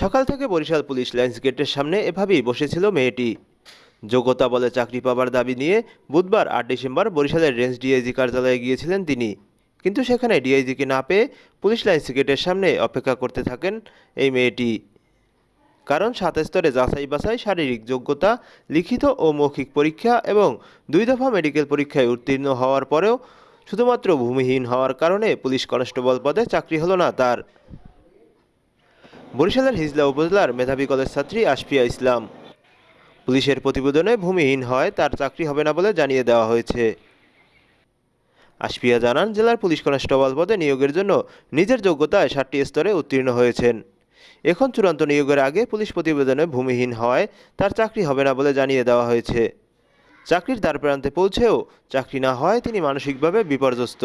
সকাল থেকে Barishal police lines গেটের সামনে এভাবেই বসেছিল মেয়েটি। যোগ্যতা বলে চাকরি পাবার দাবি নিয়ে বুধবার আট ডিসেম্বর বরিশালের রেঞ্জ ডিআইজি কার্যালয়ে গিয়েছিলেন তিনি। কিন্তু সেখানে ডিআইজিকে না পেয়ে পুলিশ লাইন্স গেটের সামনে অপেক্ষা করতে থাকেন এই মেয়েটি। কারণ সাত স্তরে যাচাই বাছাই, শারীরিক যোগ্যতা, লিখিত ও মৌখিক পরীক্ষা এবং দুই দফা মেডিকেল পরীক্ষায় উত্তীর্ণ হওয়ার পরেও শুধুমাত্র ভূমিহীন হওয়ার কারণে পুলিশ কনস্টেবল পদে চাকরি হলো না তার। বরিশালের হিজলা উপজেলার মেধাবী কলেজ ছাত্রী আশফিয়া ইসলাম। পুলিশের প্রতিবেদনে ভূমিহীন হয়, তার চাকরি হবে না বলে জানিয়ে দেওয়া হয়েছে। আশফিয়া জানান, জেলার পুলিশ কনস্টেবল পদে নিয়োগের জন্য নিজের যোগ্যতায় ষাটটি স্তরে উত্তীর্ণ হয়েছেন। এখন চূড়ান্ত নিয়োগের আগে পুলিশ প্রতিবেদনে ভূমিহীন হয়, তার চাকরি হবে না বলে জানিয়ে দেওয়া হয়েছে। চাকরির দ্বার প্রান্তে পৌঁছেও চাকরি না হয়, তিনি মানসিকভাবে বিপর্যস্ত।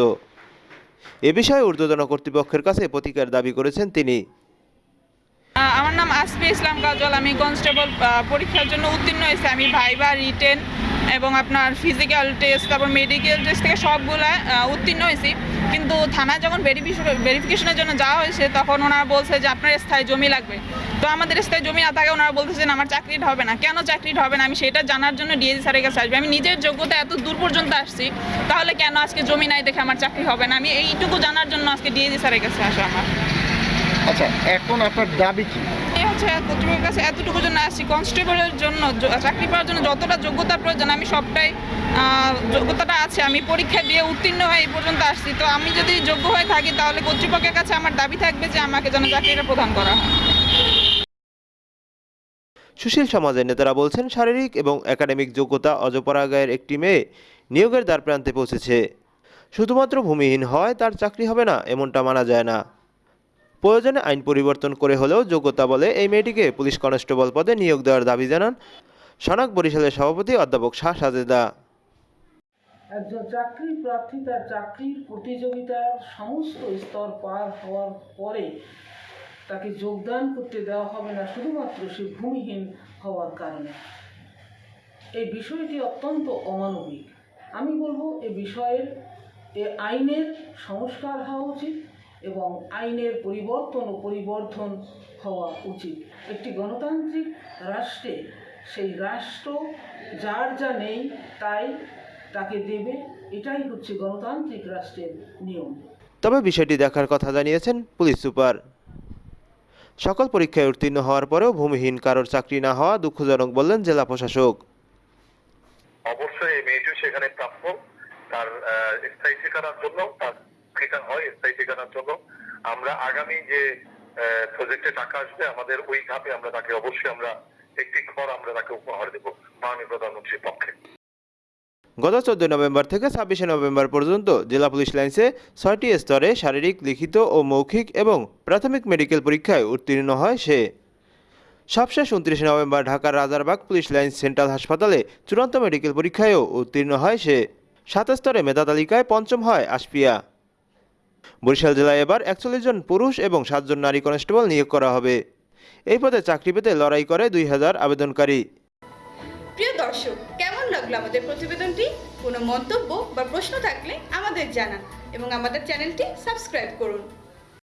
এ বিষয়ে ঊর্ধ্বতন কর্তৃপক্ষের কাছে প্রতিকার দাবি করেছেন তিনি। আমার নাম আসফি ইসলাম কাজল। আমি কনস্টেবল পরীক্ষার জন্য উত্তীর্ণ হয়েছি। আমি ভাইবা, রিটেন এবং আপনার ফিজিক্যাল টেস্ট তারপর মেডিকেল টেস্ট থেকে সবগুলা উত্তীর্ণ হয়েছি। কিন্তু থানায় যখন ভেরিফিকেশনের জন্য যাওয়া হয়েছে, তখন ওনারা বলছে যে আপনার স্থায়ী জমি লাগবে। তো আমাদের স্থায়ী জমি না থাকে ওনারা বলতেছেন আমার চাকরিটা হবে না। কেন চাকরিটা হবে না? আমি সেটা জানার জন্য ডিএজি স্যারের কাছে আসবে। আমি নিজের যোগ্যতা এত দূর পর্যন্ত আসছি, তাহলে কেন আজকে জমি নাই দেখে আমার চাকরি হবে না? আমি এইটুকু জানার জন্য আজকে ডিএজি স্যারের কাছে আসা আমার। আচ্ছা এখন আপনার দাবি কি? এই হচ্ছে কর্তৃপক্ষের কাছে এতটুকু জন্য আসছি। কনস্টেবলের জন্য চাকরি পাওয়ার জন্য যতটা যোগ্যতা প্রয়োজন আমি সবটাই যোগ্যতাটা আছে। আমি পরীক্ষা দিয়ে উত্তীর্ণ হয়ে এই পর্যন্ত আসছি। তো আমি যদি যোগ্য হয়ে থাকি তাহলে কর্তৃপক্ষের কাছে আমার দাবি থাকবে যে আমাকে যেন চাকরিটা প্রদান করা হয়। সুশীল সমাজের নেতারা বলছেন শারীরিক এবং একাডেমিক যোগ্যতা অজপরাগায়ের একটি মেয়ে নিয়োগের দ্বার প্রান্তে পৌঁছেছে। শুধুমাত্র ভূমিহীন হয় তার চাকরি হবে না এমনটা মানা যায় না। প্রয়োজনে আইন পরিবর্তন করে হলেও যোগ্যতা বলে এই মেয়েটিকে পুলিশ কনস্টেবল পদে নিয়োগ দেওয়ার দাবি জানান সনাক বরিশালের সভাপতি অধ্যাপক শাহ সাজেদা। একজন চাকরি প্রার্থী তার চাকরির প্রতিযোগিতার সমস্ত স্তর পার হওয়ার পরে তাকে যোগদান করতে দেওয়া হবে না, শুধুমাত্র সে ভূমিহীন হওয়ার কারণে। এই বিষয়টি অত্যন্ত অমানবিক। আমি বলব, এ বিষয়ের, এ আইনের সংস্কার হওয়া উচিত। এবং আইনের পরিবর্তন ও পরিবর্ধন হওয়া উচিত। একটি গণতান্ত্রিক রাষ্ট্রে সেই রাষ্ট্র যার যা নেই তাই তাকে দেবে এটাই হচ্ছে গণতান্ত্রিক রাষ্ট্রের নিয়ম। তবে বিষয়টি দেখার কথা জানিয়েছেন পুলিশ সুপার। সকল পরীক্ষায় উত্তীর্ণ হওয়ার পরেও ভূমিহীন কারোর চাকরি না হওয়া দুঃখজনক বললেন জেলা প্রশাসক। অবশ্যই এই মেয়েটিও সেখানে প্রাপ্য। তার স্থায়ী ঠিকানার জন্য তার ঠিকানা হয় স্থায়ী ঠিকানার জন্য আমরা আগামী যে প্রজেক্টে টাকা আসবে, আমাদের ওই ধাপে আমরা তাকে অবশ্যই আমরা একটি ঘর আমরা তাকে উপহার দেবো মাননীয় প্রধানমন্ত্রীর পক্ষে। গত চোদ্দ নভেম্বর থেকে ছাব্বিশে নভেম্বর পর্যন্ত জেলা পুলিশ লাইন্সে ছয়টি স্তরে শারীরিক, লিখিত ও মৌখিক এবং প্রাথমিক মেডিকেল পরীক্ষায় উত্তীর্ণ হয় সে। সবশেষ উনত্রিশে নভেম্বর ঢাকার রাজারবাগ পুলিশ লাইন্স সেন্ট্রাল হাসপাতালে চূড়ান্ত মেডিকেল পরীক্ষায়ও উত্তীর্ণ হয় সে। সাত স্তরে মেধা তালিকায় পঞ্চম হয় আশপিয়া বরিশাল জেলায় এবার একচল্লিশ জন পুরুষ এবং সাতজন নারী কনস্টেবল নিয়োগ করা হবে। এই পদে চাকরি পেতে লড়াই করে দুই হাজার আবেদনকারী। প্রিয় দর্শক, কেমন লাগল আমাদের প্রতিবেদনটি? কোনো মন্তব্য বা প্রশ্ন থাকলে আমাদের জানান এবং আমাদের চ্যানেলটি সাবস্ক্রাইব করুন।